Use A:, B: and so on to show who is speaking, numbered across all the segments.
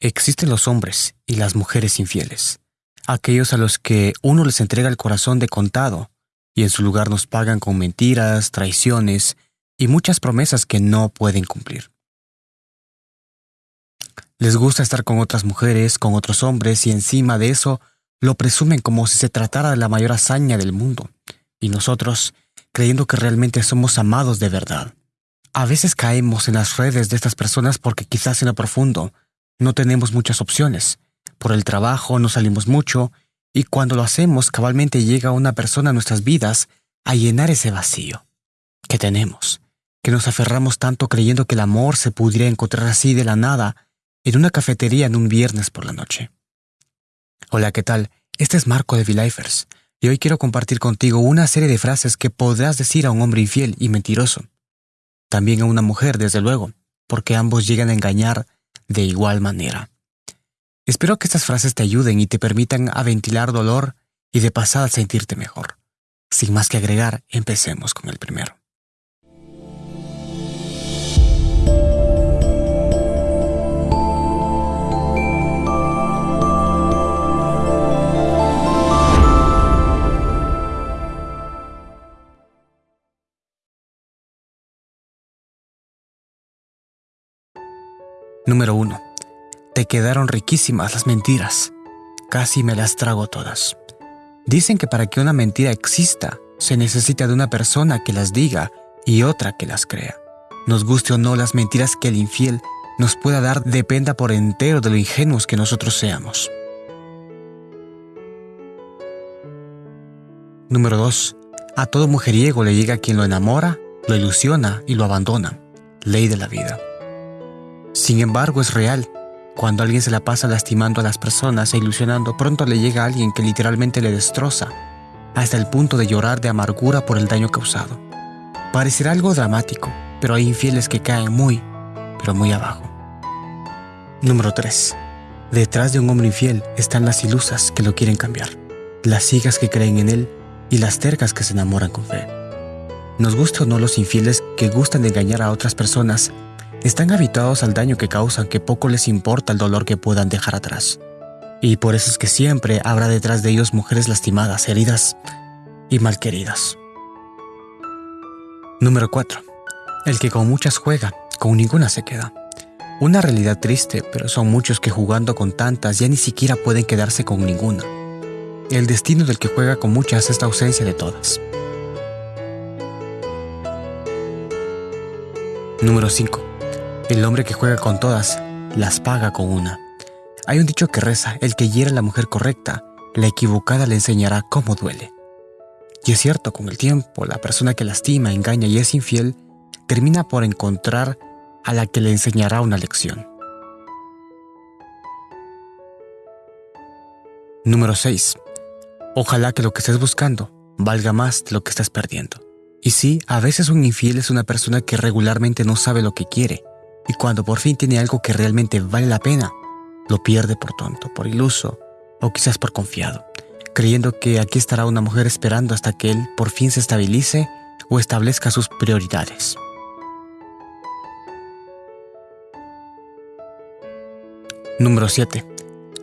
A: Existen los hombres y las mujeres infieles, aquellos a los que uno les entrega el corazón de contado y en su lugar nos pagan con mentiras, traiciones y muchas promesas que no pueden cumplir. Les gusta estar con otras mujeres, con otros hombres y encima de eso lo presumen como si se tratara de la mayor hazaña del mundo. Y nosotros, creyendo que realmente somos amados de verdad. A veces caemos en las redes de estas personas porque quizás en lo profundo no tenemos muchas opciones. Por el trabajo no salimos mucho y cuando lo hacemos cabalmente llega una persona a nuestras vidas a llenar ese vacío que tenemos, que nos aferramos tanto creyendo que el amor se pudiera encontrar así de la nada en una cafetería en un viernes por la noche. Hola, ¿qué tal? Este es Marco de V-Lifers y hoy quiero compartir contigo una serie de frases que podrás decir a un hombre infiel y mentiroso. También a una mujer, desde luego, porque ambos llegan a engañar de igual manera. Espero que estas frases te ayuden y te permitan a ventilar dolor y de pasada sentirte mejor. Sin más que agregar, empecemos con el primero. Número 1. Te quedaron riquísimas las mentiras. Casi me las trago todas. Dicen que para que una mentira exista, se necesita de una persona que las diga y otra que las crea. Nos guste o no las mentiras que el infiel nos pueda dar dependa por entero de lo ingenuos que nosotros seamos. Número 2. A todo mujeriego le llega quien lo enamora, lo ilusiona y lo abandona. Ley de la vida. Sin embargo, es real. Cuando alguien se la pasa lastimando a las personas e ilusionando, pronto le llega a alguien que literalmente le destroza, hasta el punto de llorar de amargura por el daño causado. Parecerá algo dramático, pero hay infieles que caen muy, pero muy abajo. Número 3. Detrás de un hombre infiel están las ilusas que lo quieren cambiar, las cigas que creen en él y las tercas que se enamoran con fe. Nos gusta o no los infieles que gustan de engañar a otras personas están habituados al daño que causan que poco les importa el dolor que puedan dejar atrás. Y por eso es que siempre habrá detrás de ellos mujeres lastimadas, heridas y malqueridas. Número 4. El que con muchas juega, con ninguna se queda. Una realidad triste, pero son muchos que jugando con tantas ya ni siquiera pueden quedarse con ninguna. El destino del que juega con muchas es la ausencia de todas. Número 5. El hombre que juega con todas, las paga con una. Hay un dicho que reza, el que hiera a la mujer correcta, la equivocada le enseñará cómo duele. Y es cierto, con el tiempo, la persona que lastima, engaña y es infiel, termina por encontrar a la que le enseñará una lección. Número 6. Ojalá que lo que estés buscando valga más de lo que estás perdiendo. Y sí, a veces un infiel es una persona que regularmente no sabe lo que quiere y cuando por fin tiene algo que realmente vale la pena, lo pierde por tonto, por iluso o quizás por confiado, creyendo que aquí estará una mujer esperando hasta que él por fin se estabilice o establezca sus prioridades. Número 7.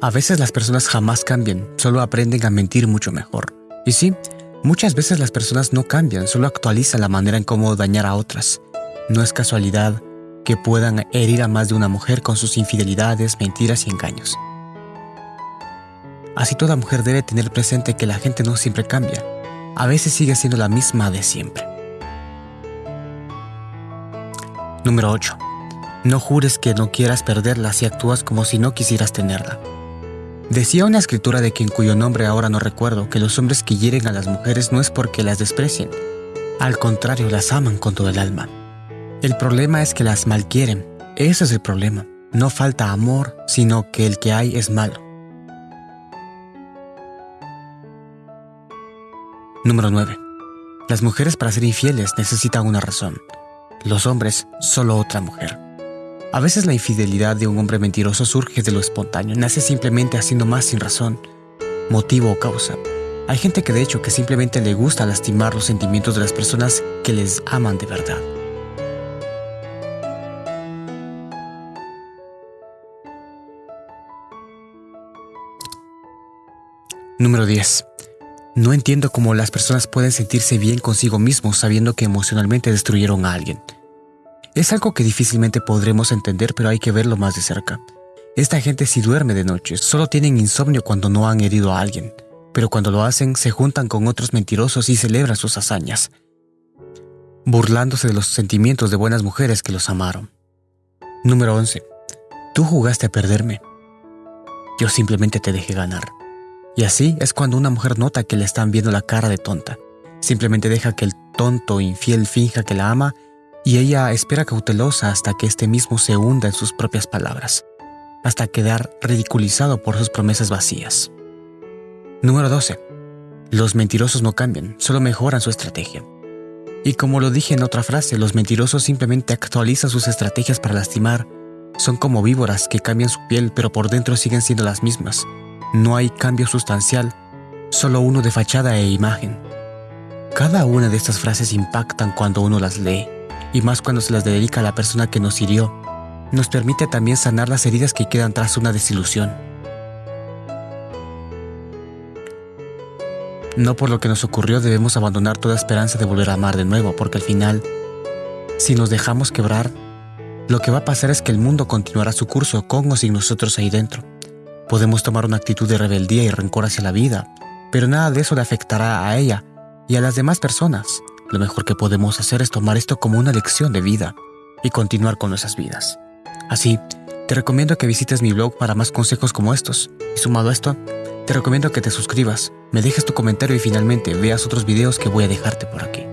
A: A veces las personas jamás cambian, solo aprenden a mentir mucho mejor. Y sí, muchas veces las personas no cambian, solo actualizan la manera en cómo dañar a otras. No es casualidad que puedan herir a más de una mujer con sus infidelidades, mentiras y engaños. Así toda mujer debe tener presente que la gente no siempre cambia, a veces sigue siendo la misma de siempre. Número 8. No jures que no quieras perderla si actúas como si no quisieras tenerla. Decía una escritura de quien cuyo nombre ahora no recuerdo que los hombres que hieren a las mujeres no es porque las desprecien, al contrario las aman con todo el alma. El problema es que las malquieren. Ese es el problema. No falta amor, sino que el que hay es malo. Número 9. Las mujeres para ser infieles necesitan una razón. Los hombres, solo otra mujer. A veces la infidelidad de un hombre mentiroso surge de lo espontáneo, nace simplemente haciendo más sin razón, motivo o causa. Hay gente que de hecho que simplemente le gusta lastimar los sentimientos de las personas que les aman de verdad. Número 10. No entiendo cómo las personas pueden sentirse bien consigo mismos sabiendo que emocionalmente destruyeron a alguien. Es algo que difícilmente podremos entender, pero hay que verlo más de cerca. Esta gente si duerme de noche, solo tienen insomnio cuando no han herido a alguien, pero cuando lo hacen se juntan con otros mentirosos y celebran sus hazañas, burlándose de los sentimientos de buenas mujeres que los amaron. Número 11. Tú jugaste a perderme. Yo simplemente te dejé ganar. Y así es cuando una mujer nota que le están viendo la cara de tonta. Simplemente deja que el tonto infiel finja que la ama y ella espera cautelosa hasta que éste mismo se hunda en sus propias palabras hasta quedar ridiculizado por sus promesas vacías. Número 12. Los mentirosos no cambian, solo mejoran su estrategia. Y como lo dije en otra frase, los mentirosos simplemente actualizan sus estrategias para lastimar. Son como víboras que cambian su piel pero por dentro siguen siendo las mismas. No hay cambio sustancial, solo uno de fachada e imagen. Cada una de estas frases impactan cuando uno las lee, y más cuando se las dedica a la persona que nos hirió nos permite también sanar las heridas que quedan tras una desilusión. No por lo que nos ocurrió debemos abandonar toda esperanza de volver a amar de nuevo, porque al final, si nos dejamos quebrar, lo que va a pasar es que el mundo continuará su curso con o sin nosotros ahí dentro. Podemos tomar una actitud de rebeldía y rencor hacia la vida, pero nada de eso le afectará a ella y a las demás personas. Lo mejor que podemos hacer es tomar esto como una lección de vida y continuar con nuestras vidas. Así, te recomiendo que visites mi blog para más consejos como estos. Y sumado a esto, te recomiendo que te suscribas, me dejes tu comentario y finalmente veas otros videos que voy a dejarte por aquí.